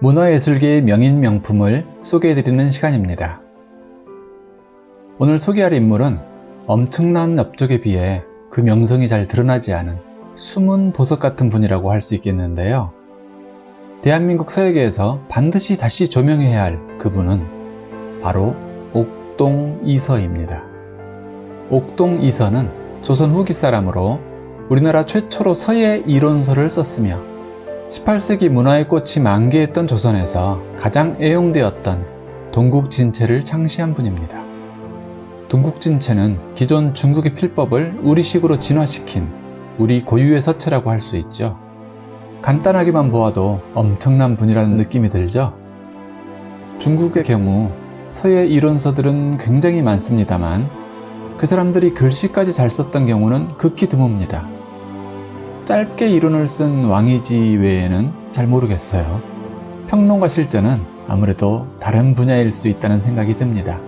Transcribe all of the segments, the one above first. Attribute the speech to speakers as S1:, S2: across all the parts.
S1: 문화예술계의 명인 명품을 소개해드리는 시간입니다. 오늘 소개할 인물은 엄청난 업적에 비해 그 명성이 잘 드러나지 않은 숨은 보석 같은 분이라고 할 수 있겠는데요. 대한민국 서예계에서 반드시 다시 조명해야 할 그분은 바로 옥동 이서입니다. 옥동 이서는 조선 후기 사람으로 우리나라 최초로 서예 이론서를 썼으며 18세기 문화의 꽃이 만개했던 조선에서 가장 애용되었던 동국진체를 창시한 분입니다. 동국진체는 기존 중국의 필법을 우리식으로 진화시킨 우리 고유의 서체라고 할 수 있죠. 간단하게만 보아도 엄청난 분이라는 느낌이 들죠? 중국의 경우 서예 이론서들은 굉장히 많습니다만 그 사람들이 글씨까지 잘 썼던 경우는 극히 드뭅니다. 짧게 이론을 쓴 왕이지 외에는 잘 모르겠어요. 평론과 실전은 아무래도 다른 분야일 수 있다는 생각이 듭니다.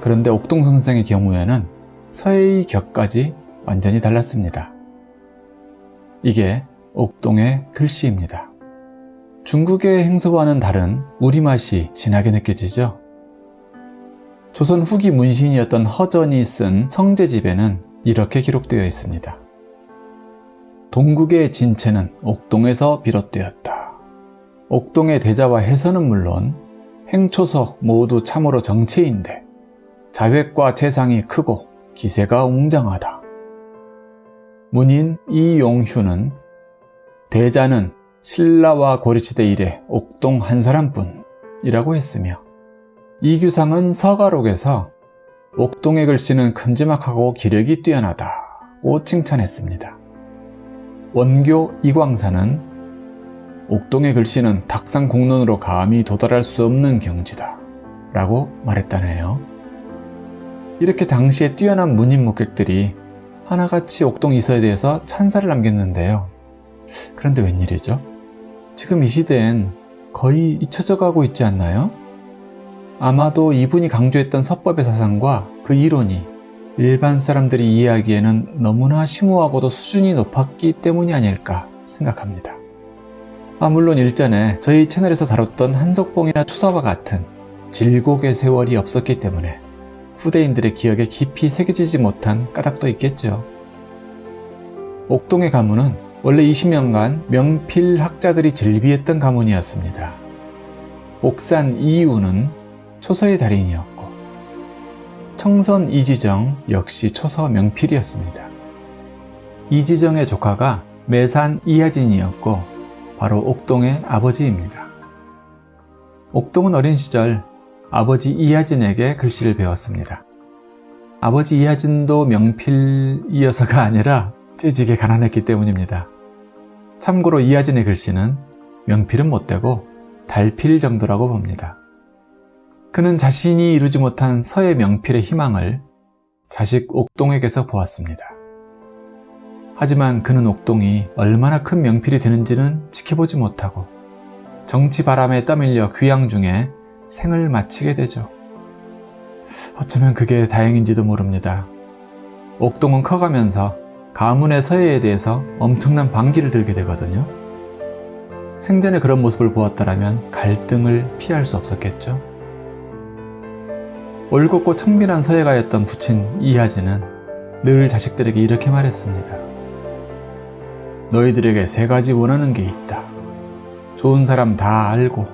S1: 그런데 옥동 선생의 경우에는 서예의 격까지 완전히 달랐습니다. 이게 옥동의 글씨입니다. 중국의 행서와는 다른 우리맛이 진하게 느껴지죠? 조선 후기 문신이었던 허전이 쓴 성제집에는 이렇게 기록되어 있습니다. 동국의 진체는 옥동에서 비롯되었다. 옥동의 대자와 해서는 물론 행초서 모두 참으로 정체인데 자획과 재상이 크고 기세가 웅장하다. 문인 이용휴는 대자는 신라와 고리시대 이래 옥동 한 사람뿐이라고 했으며 이규상은 서가록에서 옥동의 글씨는 큼지막하고 기력이 뛰어나다고 칭찬했습니다. 원교 이광사는 옥동의 글씨는 탁상 공론으로 감히 도달할 수 없는 경지다 라고 말했다네요. 이렇게 당시에 뛰어난 문인 목객들이 하나같이 옥동 이서에 대해서 찬사를 남겼는데요. 그런데 웬일이죠? 지금 이 시대엔 거의 잊혀져 가고 있지 않나요? 아마도 이분이 강조했던 서법의 사상과 그 이론이 일반 사람들이 이해하기에는 너무나 심오하고도 수준이 높았기 때문이 아닐까 생각합니다. 아 물론 일전에 저희 채널에서 다뤘던 한석봉이나 추사와 같은 질곡의 세월이 없었기 때문에 후대인들의 기억에 깊이 새겨지지 못한 까닭도 있겠죠. 옥동의 가문은 원래 20년간 명필 학자들이 즐비했던 가문이었습니다. 옥산 이우는 초서의 달인이었고 청선 이지정 역시 초서 명필이었습니다. 이지정의 조카가 매산 이하진이었고 바로 옥동의 아버지입니다. 옥동은 어린 시절 아버지 이하진에게 글씨를 배웠습니다. 아버지 이하진도 명필이어서가 아니라 찌지게 가난했기 때문입니다. 참고로 이하진의 글씨는 명필은 못되고 달필 정도라고 봅니다. 그는 자신이 이루지 못한 서예 명필의 희망을 자식 옥동에게서 보았습니다. 하지만 그는 옥동이 얼마나 큰 명필이 되는지는 지켜보지 못하고 정치 바람에 떠밀려 귀양 중에 생을 마치게 되죠. 어쩌면 그게 다행인지도 모릅니다. 옥동은 커가면서 가문의 서예에 대해서 엄청난 반기를 들게 되거든요. 생전에 그런 모습을 보았더라면 갈등을 피할 수 없었겠죠. 올곧고 청밀한 서예가였던 부친 이하진은 늘 자식들에게 이렇게 말했습니다. 너희들에게 세 가지 원하는 게 있다. 좋은 사람 다 알고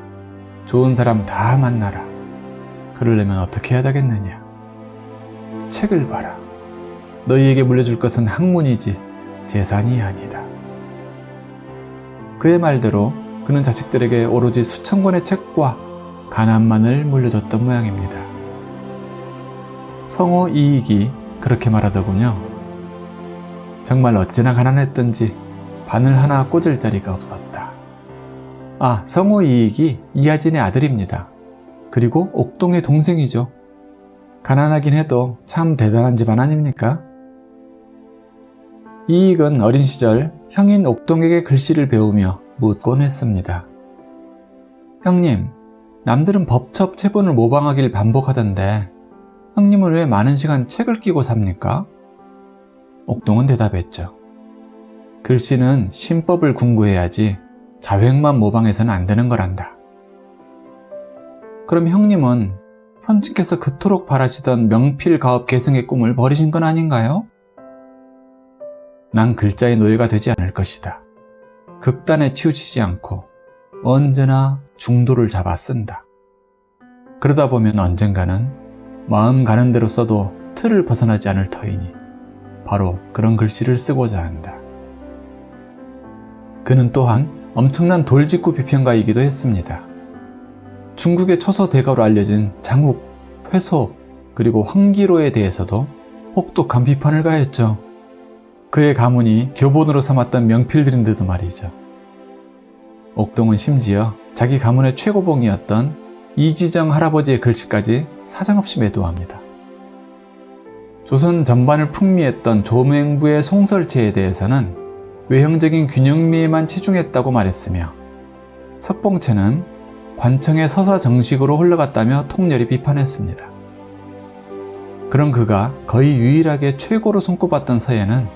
S1: 좋은 사람 다 만나라. 그러려면 어떻게 해야 되겠느냐? 책을 봐라. 너희에게 물려줄 것은 학문이지 재산이 아니다. 그의 말대로 그는 자식들에게 오로지 수천 권의 책과 가난만을 물려줬던 모양입니다. 성호 이익이 그렇게 말하더군요. 정말 어찌나 가난했던지 바늘 하나 꽂을 자리가 없었다. 아, 성호 이익이 이하진의 아들입니다. 그리고 옥동의 동생이죠. 가난하긴 해도 참 대단한 집안 아닙니까? 이익은 어린 시절 형인 옥동에게 글씨를 배우며 묻곤 했습니다. 형님, 남들은 법첩 체본을 모방하길 반복하던데 형님은 왜 많은 시간 책을 끼고 삽니까? 옥동은 대답했죠. 글씨는 신법을 궁구해야지 자획만 모방해서는 안 되는 거란다. 그럼 형님은 선친께서 그토록 바라시던 명필 가업 계승의 꿈을 버리신 건 아닌가요? 난 글자의 노예가 되지 않을 것이다. 극단에 치우치지 않고 언제나 중도를 잡아 쓴다. 그러다 보면 언젠가는 마음 가는 대로 써도 틀을 벗어나지 않을 터이니 바로 그런 글씨를 쓰고자 한다. 그는 또한 엄청난 돌직구 비평가이기도 했습니다. 중국의 초서 대가로 알려진 장욱, 회소, 그리고 황기로에 대해서도 혹독한 비판을 가했죠. 그의 가문이 교본으로 삼았던 명필들인데도 말이죠. 옥동은 심지어 자기 가문의 최고봉이었던 이지정 할아버지의 글씨까지 사정없이 매도합니다. 조선 전반을 풍미했던 조맹부의 송설체에 대해서는 외형적인 균형미에만 치중했다고 말했으며 석봉체는 관청의 서사 정식으로 흘러갔다며 통렬히 비판했습니다. 그런 그가 거의 유일하게 최고로 손꼽았던 서예는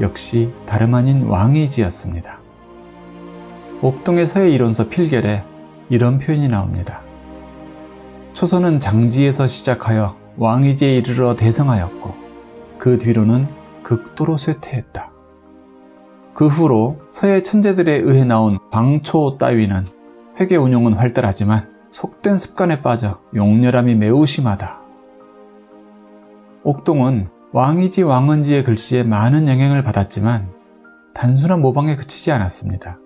S1: 역시 다름 아닌 왕이지였습니다. 옥동의 서예 이론서 필결에 이런 표현이 나옵니다. 초선은 장지에서 시작하여 왕이지에 이르러 대성하였고 그 뒤로는 극도로 쇠퇴했다. 그 후로 서예 천재들에 의해 나온 광초 따위는 회계 운용은 활달하지만 속된 습관에 빠져 용렬함이 매우 심하다. 옥동은 왕이지 왕은지의 글씨에 많은 영향을 받았지만 단순한 모방에 그치지 않았습니다.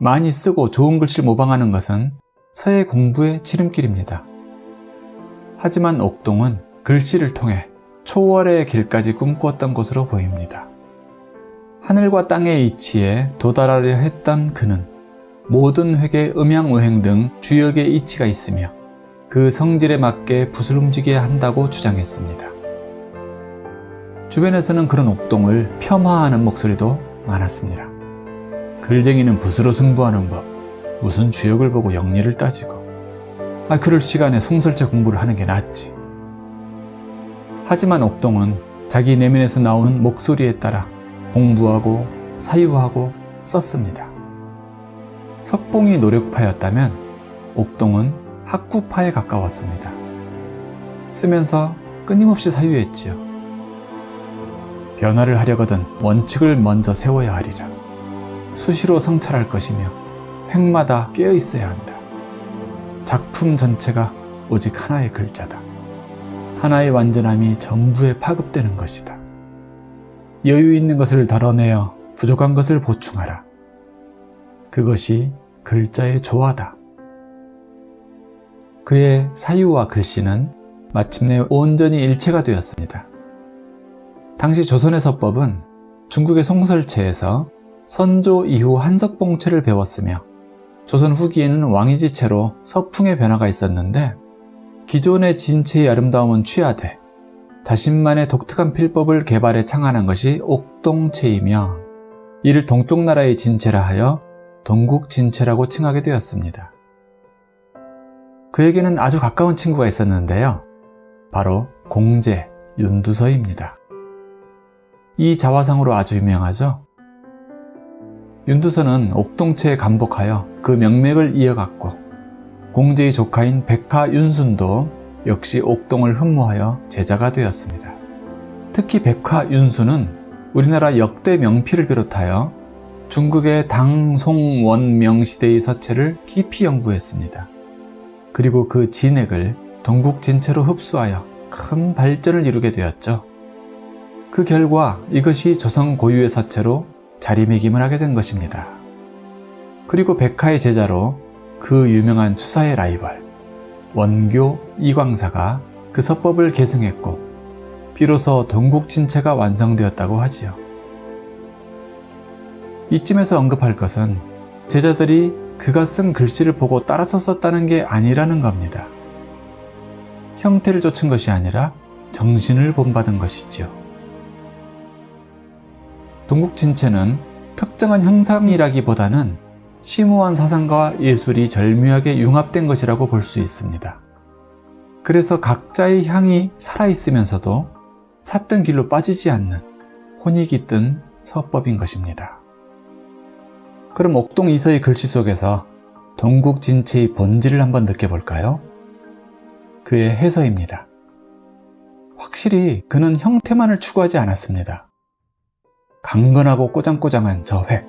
S1: 많이 쓰고 좋은 글씨를 모방하는 것은 서예 공부의 지름길입니다. 하지만 옥동은 글씨를 통해 초월의 길까지 꿈꾸었던 것으로 보입니다. 하늘과 땅의 이치에 도달하려 했던 그는 모든 획의 음양오행 등 주역의 이치가 있으며 그 성질에 맞게 붓을 움직여야 한다고 주장했습니다. 주변에서는 그런 옥동을 폄하하는 목소리도 많았습니다. 글쟁이는 붓으로 승부하는 법, 무슨 주역을 보고 영리를 따지고 아 그럴 시간에 송설체 공부를 하는 게 낫지. 하지만 옥동은 자기 내면에서 나오는 목소리에 따라 공부하고 사유하고 썼습니다. 석봉이 노력파였다면 옥동은 학구파에 가까웠습니다. 쓰면서 끊임없이 사유했지요. 변화를 하려거든 원칙을 먼저 세워야 하리라. 수시로 성찰할 것이며 획마다 깨어 있어야 한다. 작품 전체가 오직 하나의 글자다. 하나의 완전함이 전부에 파급되는 것이다. 여유 있는 것을 덜어내어 부족한 것을 보충하라. 그것이 글자의 조화다. 그의 사유와 글씨는 마침내 온전히 일체가 되었습니다. 당시 조선의 서법은 중국의 송설체에서 선조 이후 한석봉체를 배웠으며 조선 후기에는 왕이지체로 서풍의 변화가 있었는데 기존의 진체의 아름다움은 취하되 자신만의 독특한 필법을 개발해 창안한 것이 옥동체이며 이를 동쪽 나라의 진체라 하여 동국진체라고 칭하게 되었습니다. 그에게는 아주 가까운 친구가 있었는데요. 바로 공제, 윤두서입니다. 이 자화상으로 아주 유명하죠. 윤두서는 옥동체에 감복하여 그 명맥을 이어갔고 공제의 조카인 백화 윤순도 역시 옥동을 흠모하여 제자가 되었습니다. 특히 백화 윤순은 우리나라 역대 명필을 비롯하여 중국의 당송원명 시대의 서체를 깊이 연구했습니다. 그리고 그 진액을 동국 진체로 흡수하여 큰 발전을 이루게 되었죠. 그 결과 이것이 조선 고유의 서체로 자리매김을 하게 된 것입니다. 그리고 백화의 제자로 그 유명한 추사의 라이벌 원교 이광사가 그 서법을 계승했고 비로소 동국진체가 완성되었다고 하지요. 이쯤에서 언급할 것은 제자들이 그가 쓴 글씨를 보고 따라서 썼다는 게 아니라는 겁니다. 형태를 좇은 것이 아니라 정신을 본받은 것이지요. 동국 진체는 특정한 형상이라기보다는 심오한 사상과 예술이 절묘하게 융합된 것이라고 볼 수 있습니다. 그래서 각자의 향이 살아있으면서도 샀던 길로 빠지지 않는 혼이 깃든 서법인 것입니다. 그럼 옥동 이서의 글씨 속에서 동국 진체의 본질을 한번 느껴볼까요? 그의 해서입니다. 확실히 그는 형태만을 추구하지 않았습니다. 강건하고 꼬장꼬장한 저 획.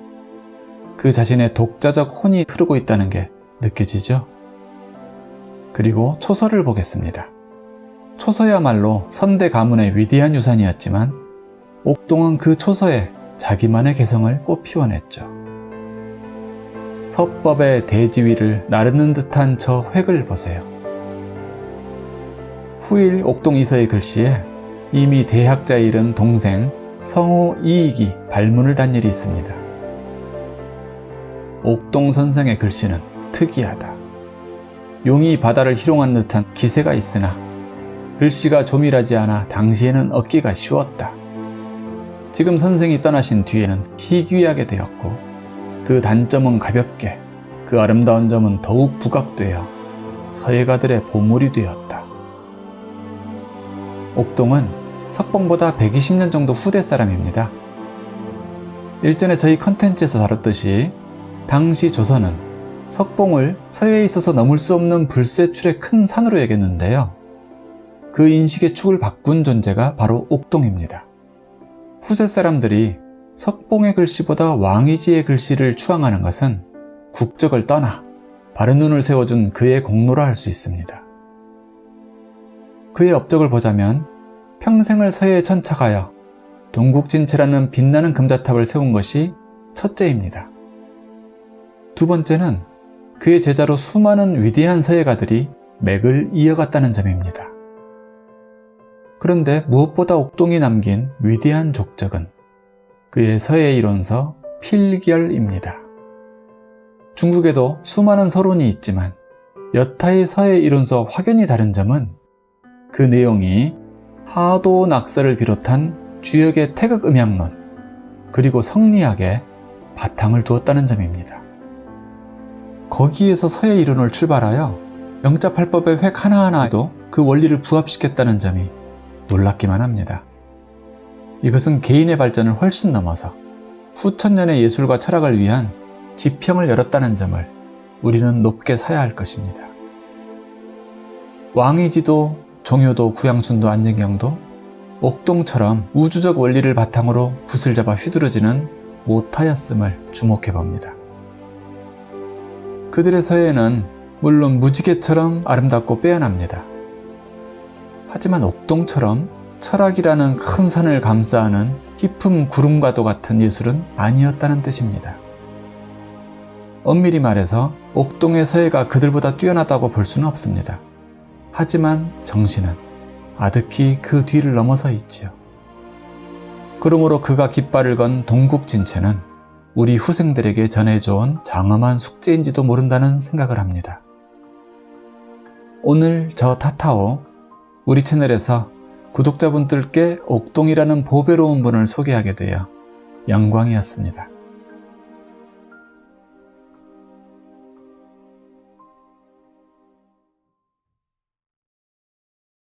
S1: 그 자신의 독자적 혼이 흐르고 있다는 게 느껴지죠? 그리고 초서를 보겠습니다. 초서야말로 선대 가문의 위대한 유산이었지만 옥동은 그 초서에 자기만의 개성을 꽃피워냈죠. 서법의 대지위를 나르는 듯한 저 획을 보세요. 후일 옥동 이서의 글씨에 이미 대학자에 이른 동생 성호 이익이 발문을 단 일이 있습니다. 옥동 선생의 글씨는 특이하다. 용이 바다를 희롱한 듯한 기세가 있으나 글씨가 조밀하지 않아 당시에는 얻기가 쉬웠다. 지금 선생이 떠나신 뒤에는 희귀하게 되었고 그 단점은 가볍게 그 아름다운 점은 더욱 부각되어 서예가들의 보물이 되었다. 옥동은 석봉보다 120년 정도 후대 사람입니다. 일전에 저희 컨텐츠에서 다뤘듯이 당시 조선은 석봉을 서해에 있어서 넘을 수 없는 불세출의 큰 산으로 여겼는데요. 그 인식의 축을 바꾼 존재가 바로 옥동입니다. 후세 사람들이 석봉의 글씨보다 왕이지의 글씨를 추앙하는 것은 국적을 떠나 바른 눈을 세워준 그의 공로라 할 수 있습니다. 그의 업적을 보자면 평생을 서해에 천착하여 동국진체라는 빛나는 금자탑을 세운 것이 첫째입니다. 두 번째는 그의 제자로 수많은 위대한 서예가들이 맥을 이어갔다는 점입니다. 그런데 무엇보다 옥동이 남긴 위대한 족적은 그의 서예 이론서 필결입니다. 중국에도 수많은 서론이 있지만 여타의 서예 이론서 확연히 다른 점은 그 내용이 하도 낙서를 비롯한 주역의 태극 음향론 그리고 성리학에 바탕을 두었다는 점입니다. 거기에서 서예 이론을 출발하여 영자팔법의 획 하나하나에도 그 원리를 부합시켰다는 점이 놀랍기만 합니다. 이것은 개인의 발전을 훨씬 넘어서 후천년의 예술과 철학을 위한 지평을 열었다는 점을 우리는 높게 사야 할 것입니다. 왕이지도 종효도 구양순도 안정경도 옥동처럼 우주적 원리를 바탕으로 붓을 잡아 휘두르지는 못하였음을 주목해 봅니다. 그들의 서예는 물론 무지개처럼 아름답고 빼어납니다. 하지만 옥동처럼 철학이라는 큰 산을 감싸는 깊은 구름과도 같은 예술은 아니었다는 뜻입니다. 엄밀히 말해서 옥동의 서예가 그들보다 뛰어나다고 볼 수는 없습니다. 하지만 정신은 아득히 그 뒤를 넘어서 있지요. 그러므로 그가 깃발을 건 동국진체는 우리 후생들에게 전해줘온 장엄한 숙제인지도 모른다는 생각을 합니다. 오늘 저 타타오 우리 채널에서 구독자분들께 옥동이라는 보배로운 분을 소개하게 되어 영광이었습니다.